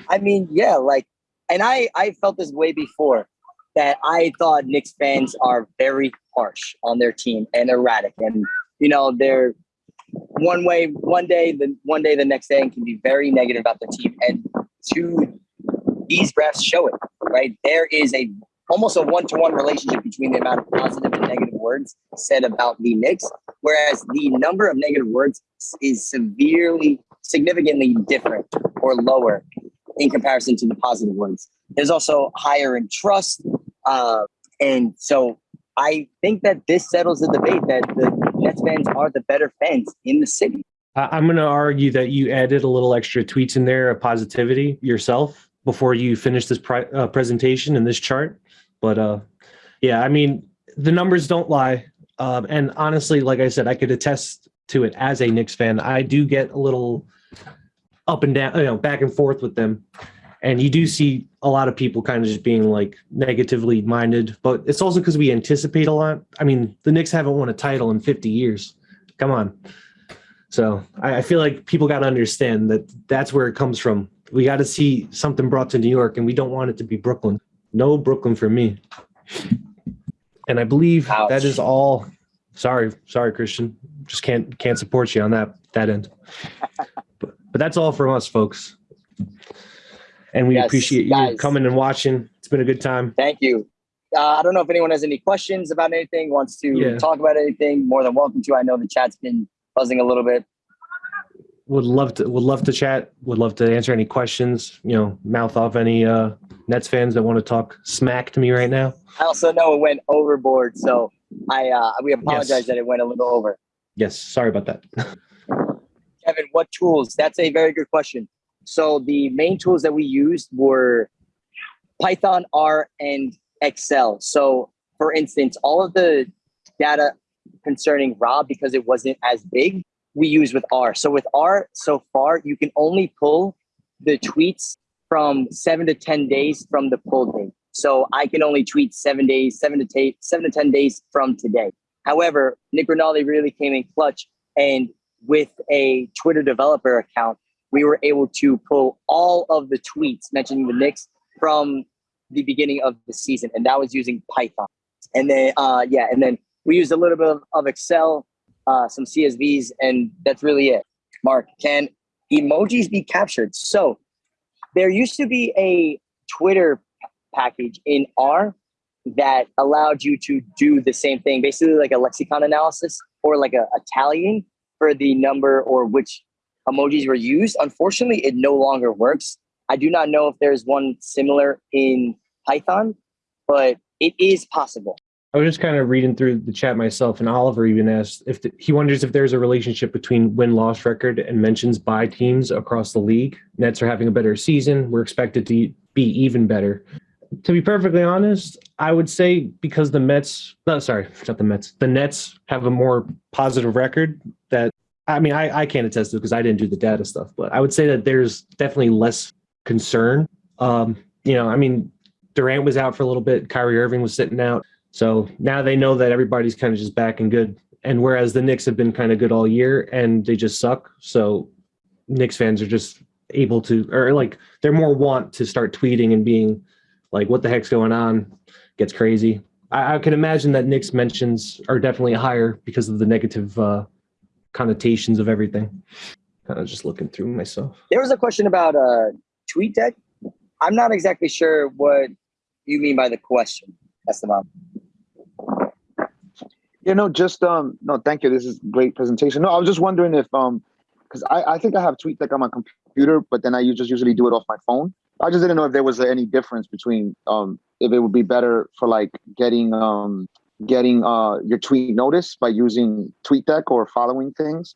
I mean, yeah, like and I I felt this way before that I thought Knicks fans are very harsh on their team and erratic and you know they're one way one day, the one day the next day, and can be very negative about the team. And to these graphs show it, right? There is a almost a one-to-one relationship between the amount of positive and negative words said about the Knicks, whereas the number of negative words is severely, significantly different or lower in comparison to the positive words. There's also higher in trust. Uh, and so I think that this settles the debate that the Nets fans are the better fans in the city. I'm going to argue that you added a little extra tweets in there of positivity yourself before you finish this uh, presentation and this chart. But uh, yeah, I mean, the numbers don't lie. Um, and honestly, like I said, I could attest to it as a Knicks fan. I do get a little up and down, you know, back and forth with them. And you do see a lot of people kind of just being like negatively minded, but it's also because we anticipate a lot. I mean, the Knicks haven't won a title in 50 years. Come on. So I, I feel like people got to understand that that's where it comes from. We got to see something brought to New York, and we don't want it to be Brooklyn. No Brooklyn for me. And I believe Ouch. that is all. Sorry, sorry, Christian. Just can't can't support you on that that end. but, but that's all from us, folks. And we Yes, appreciate you guys. coming and watching. It's been a good time. Thank you. Uh, I don't know if anyone has any questions about anything, wants to Yeah. talk about anything, more than welcome to. I know the chat's been buzzing a little bit. Would love to would love to chat. Would love to answer any questions. You know, mouth off any uh, Nets fans that want to talk smack to me right now. I also know it went overboard, so I uh, we apologize Yes. that it went a little over. Yes, sorry about that. <laughs> Kevin, what tools? That's a very good question. So the main tools that we used were Python, R, and Excel. So for instance, all of the data concerning Rob, because it wasn't as big, we use with R. So with R, so far, you can only pull the tweets from seven to 10 days from the pull date. So I can only tweet seven days, seven to seven to 10 days from today. However, Nick Rinaldi really came in clutch and with a Twitter developer account, we were able to pull all of the tweets mentioning the Knicks from the beginning of the season, and that was using Python. And then, uh, yeah, and then we used a little bit of, of Excel, uh, some CSVs, and that's really it. Mark, can emojis be captured? So there used to be a Twitter package in R that allowed you to do the same thing, basically like a lexicon analysis or like a, a tallying for the number or which emojis were used. Unfortunately, it no longer works. I do not know if there's one similar in Python, but it is possible. I was just kind of reading through the chat myself, and Oliver even asked if the, he wonders if there's a relationship between win loss record and mentions by teams across the league. Nets are having a better season. We're expected to be even better. To be perfectly honest, I would say because the Mets, no, sorry, not the Mets, the Nets have a more positive record that, I mean, I, I can't attest to because I didn't do the data stuff, but I would say that there's definitely less concern. Um, you know, I mean, Durant was out for a little bit, Kyrie Irving was sitting out. So now they know that everybody's kind of just back and good. And whereas the Knicks have been kind of good all year and they just suck. So Knicks fans are just able to, or like they're more want to start tweeting and being like, what the heck's going on? Gets crazy. I, I can imagine that Knicks mentions are definitely higher because of the negative uh, connotations of everything. Kind of just looking through myself. There was a question about uh, TweetDeck. I'm not exactly sure what you mean by the question. That's the mom. Yeah, no, just um, no, thank you. This is great presentation. No, I was just wondering if um, because I I think I have TweetDeck on my computer, but then I just usually do it off my phone. I just didn't know if there was any difference between um, if it would be better for like getting um, getting uh your tweet notice by using TweetDeck or following things,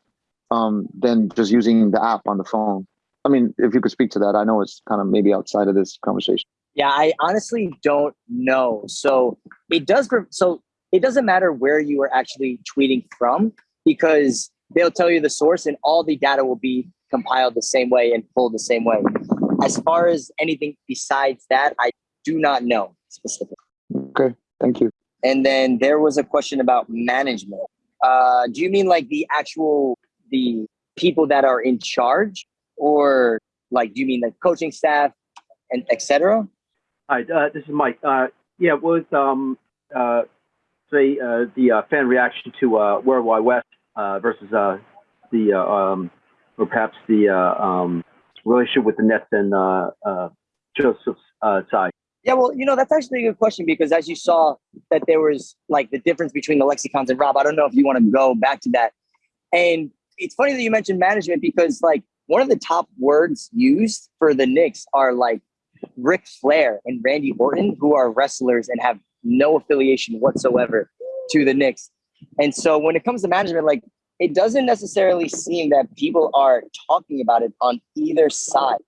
um, than just using the app on the phone. I mean, if you could speak to that, I know it's kind of maybe outside of this conversation. Yeah, I honestly don't know. So it does. So it doesn't matter where you are actually tweeting from because they'll tell you the source, and all the data will be compiled the same way and pulled the same way. As far as anything besides that, I do not know specifically. Okay, thank you. And then there was a question about management. Uh, do you mean like the actual the people that are in charge, or like do you mean the coaching staff and etc.? Hi, uh, this is Mike. Uh, yeah, was um, uh, say uh, the uh, fan reaction to uh, World Wide Wes versus the um, or perhaps the um, relationship with the Nets and Joseph's side? Yeah, well, you know, that's actually a good question because as you saw that there was like the difference between the lexicons and Rob, I don't know if you want to go back to that. And it's funny that you mentioned management because like one of the top words used for the Knicks are like Ric Flair and Randy Orton, who are wrestlers and have no affiliation whatsoever to the Knicks. And so when it comes to management, like it doesn't necessarily seem that people are talking about it on either side.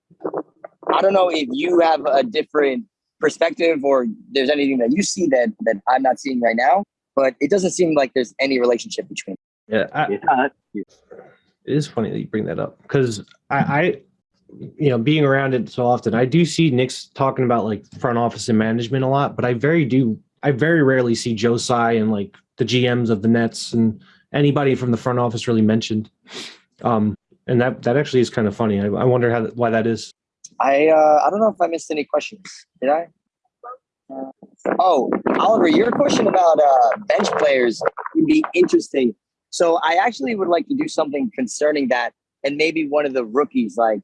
I don't know if you have a different perspective or there's anything that you see that that I'm not seeing right now, but it doesn't seem like there's any relationship between. Yeah, I, Yeah, it is funny that you bring that up because I, I, you know, being around it so often, I do see Knicks talking about like front office and management a lot, but I very do, I very rarely see Joe Tsai and like the GMs of the Nets and anybody from the front office really mentioned. Um, and that that actually is kind of funny. I, I wonder how why that is. I uh, I don't know if I missed any questions. Did I? Uh, oh, Oliver, your question about uh, bench players would be interesting. So I actually would like to do something concerning that, and maybe one of the rookies like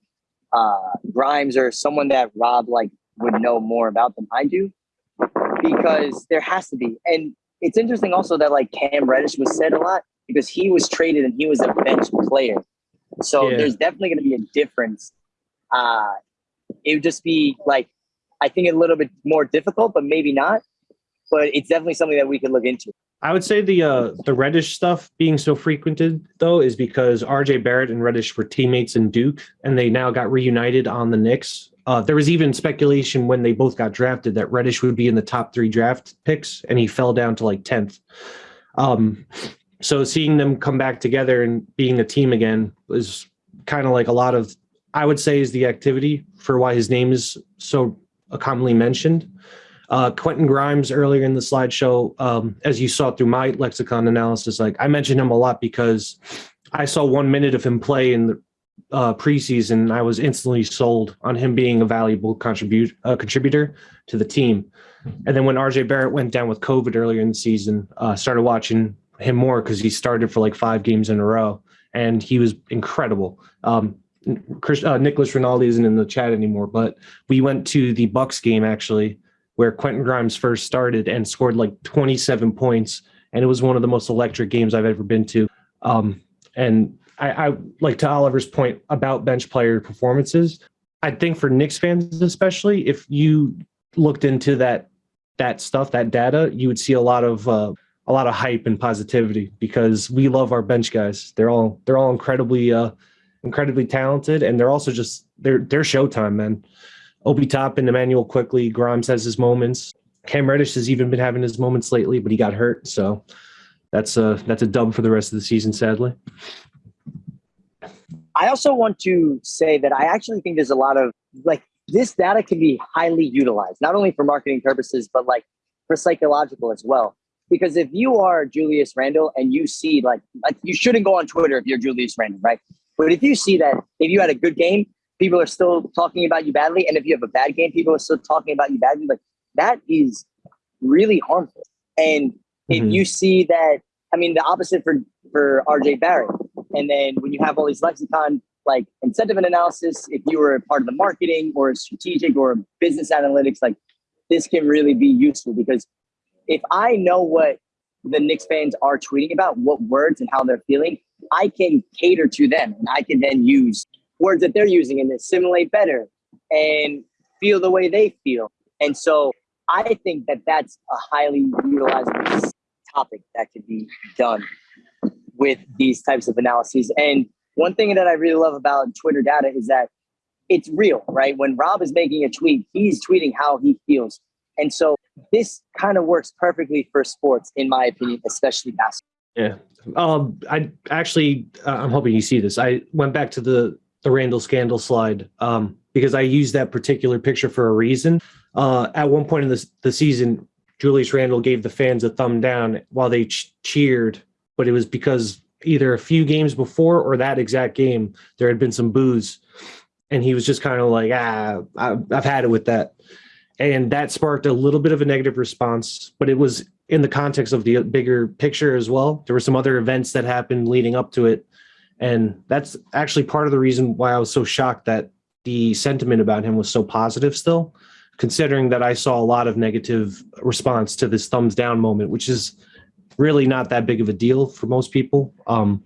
uh, Grimes or someone that Rob like would know more about than I do, because there has to be. And it's interesting also that like Cam Reddish was said a lot because he was traded and he was a bench player. So Yeah. there's definitely going to be a difference. Uh, it would just be like I think a little bit more difficult, but maybe not. But it's definitely something that we could look into. I would say the uh, the Reddish stuff being so frequented though is because RJ Barrett and Reddish were teammates in Duke, and they now got reunited on the Knicks. Uh, there was even speculation when they both got drafted that Reddish would be in the top three draft picks, and he fell down to like tenth. Um, so seeing them come back together and being a team again was kind of like a lot of I would say is the activity for why his name is so commonly mentioned. Uh, Quentin Grimes earlier in the slideshow, um, as you saw through my lexicon analysis, like I mentioned him a lot because I saw one minute of him play in the uh, preseason. I was instantly sold on him being a valuable contribute uh, contributor to the team. And then when RJ Barrett went down with COVID earlier in the season, uh, started watching him more because he started for like five games in a row, and he was incredible. Um, Chris, uh, Nicholas Rinaldi isn't in the chat anymore, but we went to the Bucks game actually where Quentin Grimes first started and scored like 27 points. And it was one of the most electric games I've ever been to. Um, and I, I like to Oliver's point about bench player performances. I think for Knicks fans, especially if you looked into that that stuff, that data, you would see a lot of uh, a lot of hype and positivity because we love our bench guys. They're all they're all incredibly uh, incredibly talented, and they're also just they're they're showtime, man. Obi Toppin, Immanuel Quickley, Grimes has his moments. Cam Reddish has even been having his moments lately, but he got hurt, so that's a that's a dub for the rest of the season, sadly. I also want to say that I actually think there's a lot of like this data can be highly utilized, not only for marketing purposes, but like for psychological as well. Because if you are Julius Randle and you see like, like you shouldn't go on Twitter if you're Julius Randle, right? But if you see that if you had a good game, people are still talking about you badly, and if you have a bad game, people are still talking about you badly. Like that is really harmful. And if Mhm. you see that, I mean, the opposite for for RJ Barrett. And then when you have all these lexicon like incentive and analysis, if you were a part of the marketing or strategic or business analytics, like this can really be useful because if I know what the Knicks fans are tweeting about, what words and how they're feeling, I can cater to them and I can then use words that they're using and assimilate better and feel the way they feel. And so I think that that's a highly utilizable topic that could be done with these types of analyses. And one thing that I really love about Twitter data is that it's real, right? When Rob is making a tweet, he's tweeting how he feels. And so this kind of works perfectly for sports, in my opinion, especially basketball. Yeah. Um, I actually, uh, I'm hoping you see this. I went back to the the Randle scandal slide um, because I used that particular picture for a reason. Uh, at one point in the the season, Julius Randle gave the fans a thumb down while they ch- cheered, but it was because either a few games before or that exact game there had been some boos, and he was just kind of like, ah, I, I've had it with that, and that sparked a little bit of a negative response, but it was in the context of the bigger picture as well. There were some other events that happened leading up to it. And that's actually part of the reason why I was so shocked that the sentiment about him was so positive still, considering that I saw a lot of negative response to this thumbs down moment, which is really not that big of a deal for most people. Um,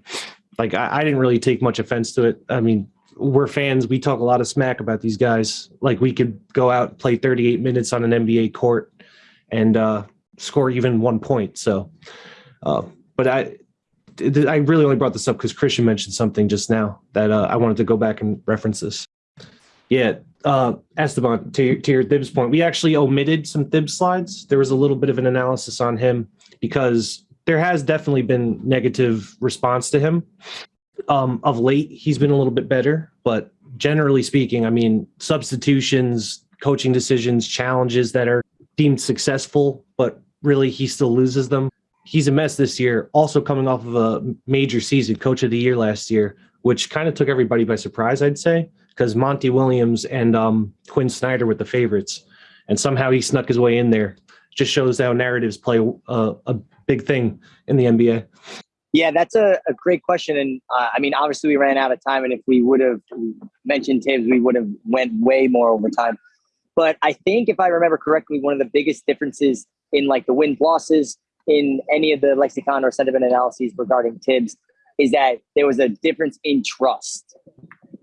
like I, I didn't really take much offense to it. I mean, we're fans. We talk a lot of smack about these guys. Like we could go out play 38 minutes on an NBA court and uh, score even one point. So, uh, but I, I really only brought this up because Christian mentioned something just now that uh, I wanted to go back and reference this. Yeah, uh, Esteban, to your, to your Thibs point, we actually omitted some Thibs slides. There was a little bit of an analysis on him because there has definitely been negative response to him. Um, of late, he's been a little bit better, but generally speaking, I mean, substitutions, coaching decisions, challenges that are deemed successful, but really he still loses them. He's a mess this year, also coming off of a major season, coach of the year last year, which kind of took everybody by surprise, I'd say, because Monty Williams and um, Quin Snyder were the favorites. And somehow he snuck his way in there. Just shows how narratives play uh, a big thing in the NBA. Yeah, that's a, a great question. And uh, I mean, obviously we ran out of time. And if we would have mentioned Thibs, we would have went way more over time. But I think if I remember correctly, one of the biggest differences in like the win losses in any of the lexicon or sentiment analyses regarding Thibs is that there was a difference in trust.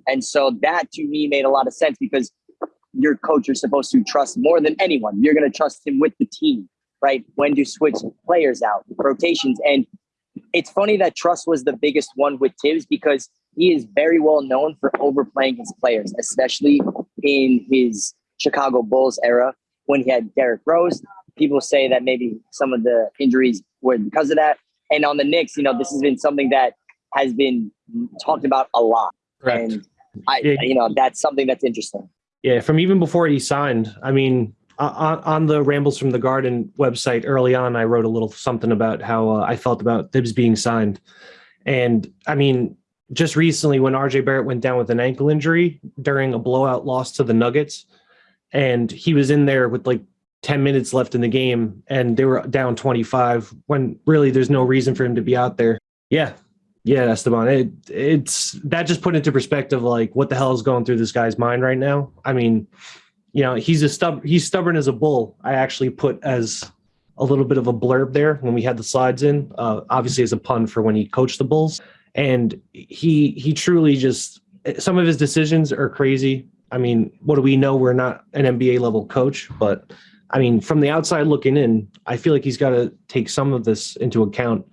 And so that to me made a lot of sense because your coach you're supposed to trust more than anyone. You're going to trust him with the team, right? When to switch players out, rotations. And it's funny that trust was the biggest one with Thibs because he is very well known for overplaying his players, especially in his Chicago Bulls era when he had Derrick Rose. People say that maybe some of the injuries were because of that. And on the Knicks, you know, this has been something that has been talked about a lot. Correct. And I, Yeah. you know, that's something that's interesting. Yeah, from even before he signed. I mean, on, on the Rambles from the Garden website early on, I wrote a little something about how uh, I felt about Thibs being signed. And I mean, just recently when RJ Barrett went down with an ankle injury during a blowout loss to the Nuggets, and he was in there with like 10 minutes left in the game and they were down 25 when really there's no reason for him to be out there. Yeah. Yeah, Esteban. It, it's that just put into perspective like what the hell is going through this guy's mind right now. I mean, you know, he's a stub he's stubborn as a bull. I actually put as a little bit of a blurb there when we had the slides in, uh, obviously as a pun for when he coached the Bulls. And he he truly just some of his decisions are crazy. I mean, what do we know? We're not an NBA level coach, but I mean, from the outside looking in, I feel like he's got to take some of this into account.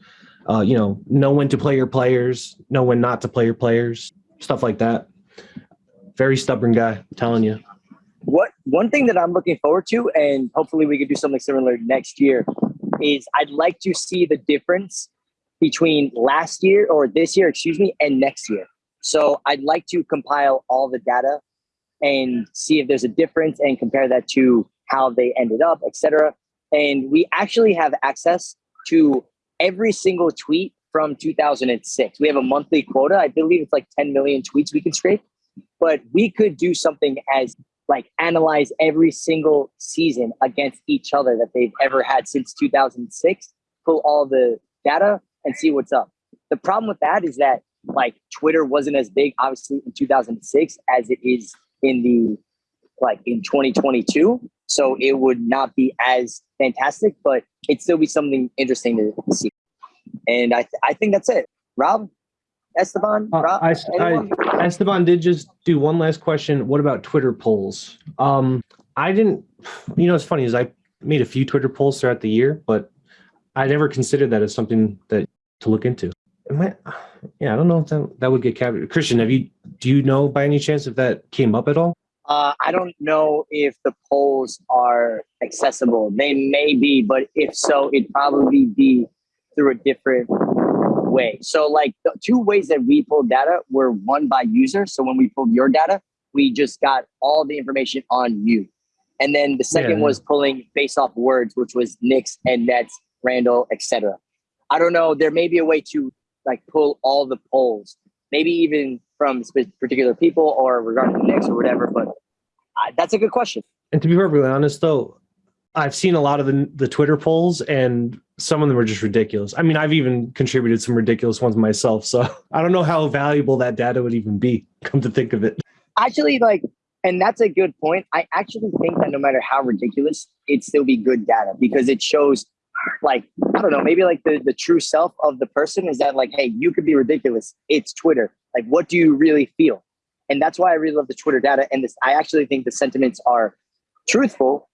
Uh, you know, know when to play your players, know when not to play your players, stuff like that. Very stubborn guy, I'm telling you. What one thing that I'm looking forward to, and hopefully we could do something similar next year, is I'd like to see the difference between last year or this year, excuse me, and next year. So I'd like to compile all the data and see if there's a difference and compare that to how they ended up, etc. And we actually have access to every single tweet from 2006. We have a monthly quota. I believe it's like 10 million tweets we can scrape, but we could do something as like analyze every single season against each other that they've ever had since 2006, pull all the data and see what's up. The problem with that is that like Twitter wasn't as big, obviously, in 2006 as it is in the like in 2022. So it would not be as fantastic, but it'd still be something interesting to see. And I, th- I think that's it. Rob, Esteban, Uh, Rob, I, I. Esteban did just do one last question. What about Twitter polls? Um, I didn't. You know, it's funny is I made a few Twitter polls throughout the year, but I never considered that as something that to look into. I, yeah, I don't know if that, that would get captured. Christian, have you? Do you know by any chance if that came up at all? Uh, I don't know if the polls are accessible. They may be, but if so, it'd probably be through a different way. So, like the two ways that we pulled data were one by user. So when we pulled your data, we just got all the information on you. And then the second Yeah. was pulling based off words, which was Knicks and Nets, Randle, etc. I don't know. There may be a way to like pull all the polls, maybe even from particular people or regarding the Knicks or whatever. But uh, that's a good question. And to be perfectly honest, though, I've seen a lot of the the Twitter polls, and some of them are just ridiculous. I mean, I've even contributed some ridiculous ones myself. So <laughs> I don't know how valuable that data would even be. Come to think of it. actually like and that's a good point i actually think that no matter how ridiculous it'd still be good data because it shows like i don't know maybe like the, the true self of the person is that like hey you could be ridiculous it's twitter like what do you really feel? And that's why i really love the twitter data. And this i actually think the sentiments are truthful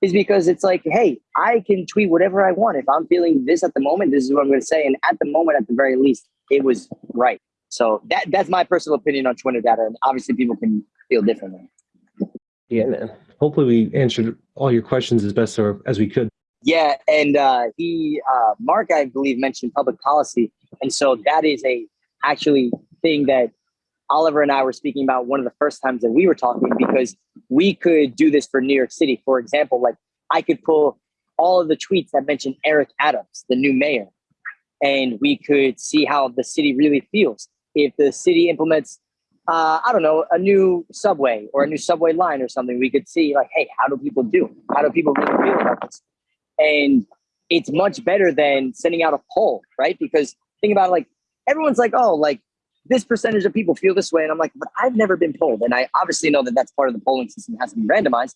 is because it's like hey i can tweet whatever i want. If i'm feeling this at the moment this is what i'm going to say. And at the moment at the very least it was right. So that that's my personal opinion on Twitter data, and obviously people can feel differently. Yeah, man. Hopefully we answered all your questions as best or- as we could. Yeah, and uh, he uh, Mark, I believe, mentioned public policy, and so that is a actually thing that Oliver and I were speaking about one of the first times that we were talking because we could do this for New York City. For example, like I could pull all of the tweets that mention Eric Adams, the new mayor, and we could see how the city really feels if the city implements uh, I don't know, a new subway or a new subway line or something, we could see like, hey, how do people do? How do people really feel about this? And it's much better than sending out a poll, right? Because think about it, like everyone's like, oh, like this percentage of people feel this way, and I'm like, but I've never been polled, and I obviously know that that's part of the polling system has to be randomized,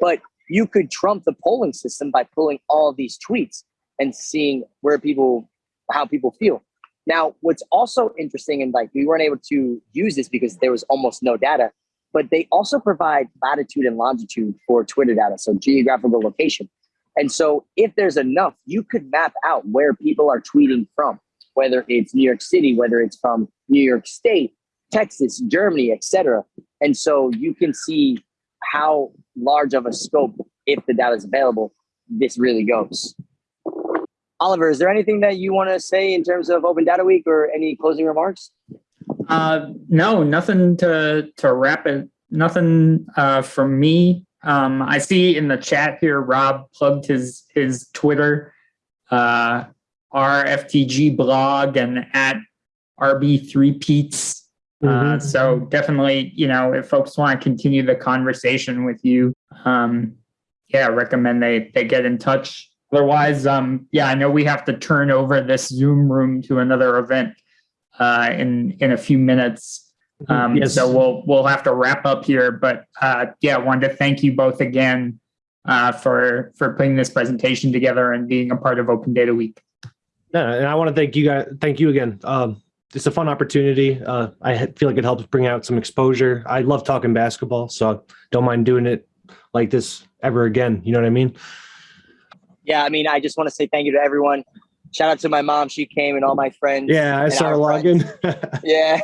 but you could trump the polling system by pulling all these tweets and seeing where people, how people feel. Now, what's also interesting, and like we weren't able to use this because there was almost no data, but they also provide latitude and longitude for Twitter data, so geographical location. And so, if there's enough, you could map out where people are tweeting from, whether it's New York City, whether it's from New York State, Texas, Germany, etc. And so, you can see how large of a scope, if the data is available, this really goes. Oliver, is there anything that you want to say in terms of Open Data Week or any closing remarks? Uh, no, nothing to to wrap it. Nothing uh, from me. Um, I see in the chat here, Rob plugged his his Twitter, uh, RFTG blog, and at RB3 Pete's. Uh, Mhm. so definitely, you know, if folks want to continue the conversation with you, um, yeah, I recommend they they get in touch. Otherwise, um, yeah, I know we have to turn over this Zoom room to another event uh, in in a few minutes. Um, Yes. So we'll we'll have to wrap up here. But uh, yeah, I wanted to thank you both again uh, for for putting this presentation together and being a part of Open Data Week. No, and I want to thank you guys. Thank you again. Um, it's a fun opportunity. Uh, I feel like it helps bring out some exposure. I love talking basketball, so I don't mind doing it like this ever again. You know what I mean? Yeah, I mean, I just want to say thank you to everyone. Shout out to my mom; she came, and all my friends. Yeah, I saw her login. <laughs> <laughs> Yeah.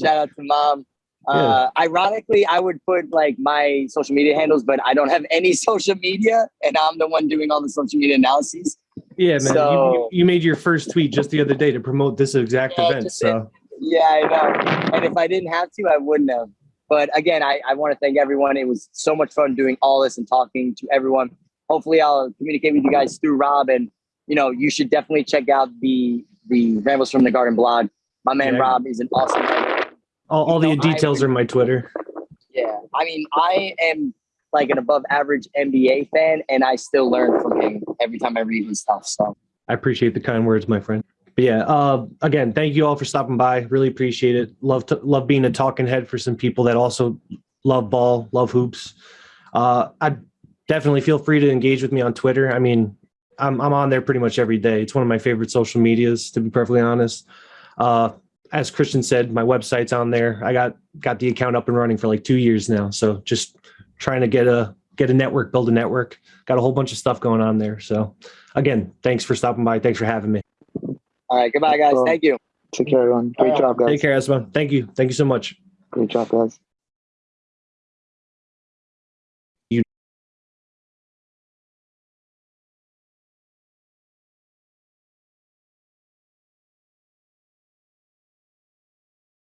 Shout out to mom. Uh, ironically, I would put like my social media handles, but I don't have any <laughs> social media, and I'm the one doing all the social media analyses. Yeah, man. you- So- you, you made your first tweet just the other day to promote this exact Yeah, event. So Yeah, I know. And if I didn't have to, I wouldn't have. But again, I, I want to thank everyone. It was so much fun doing all this and talking to everyone. Hopefully, I'll communicate with you guys through Rob, and you know, you should definitely check out the the Rambles from the Garden blog. My man Yeah. Rob is an awesome. all, all the know, I details would- are in my Twitter. Yeah, I mean, I am like an above average NBA fan, and I still learn from him every time I read his stuff. So I appreciate the kind words, my friend. But yeah, uh, again, thank you all for stopping by. Really appreciate it. Love to love being a talking head for some people that also love ball, love hoops. Uh, I definitely feel free to engage with me on Twitter. I mean, I'm I'm on there pretty much every day. It's one of my favorite social medias, to be perfectly honest. Uh, as Christian said, my website's on there. I got got the account up and running for like two years now. So just trying to get a get a network, build a network. Got a whole bunch of stuff going on there. So again, thanks for stopping by. Thanks for having me. all right, goodbye, guys. Thank you. Take care, everyone. Great All right. job, guys. Take care, Esma. Thank you. Thank you so much. Great job, guys.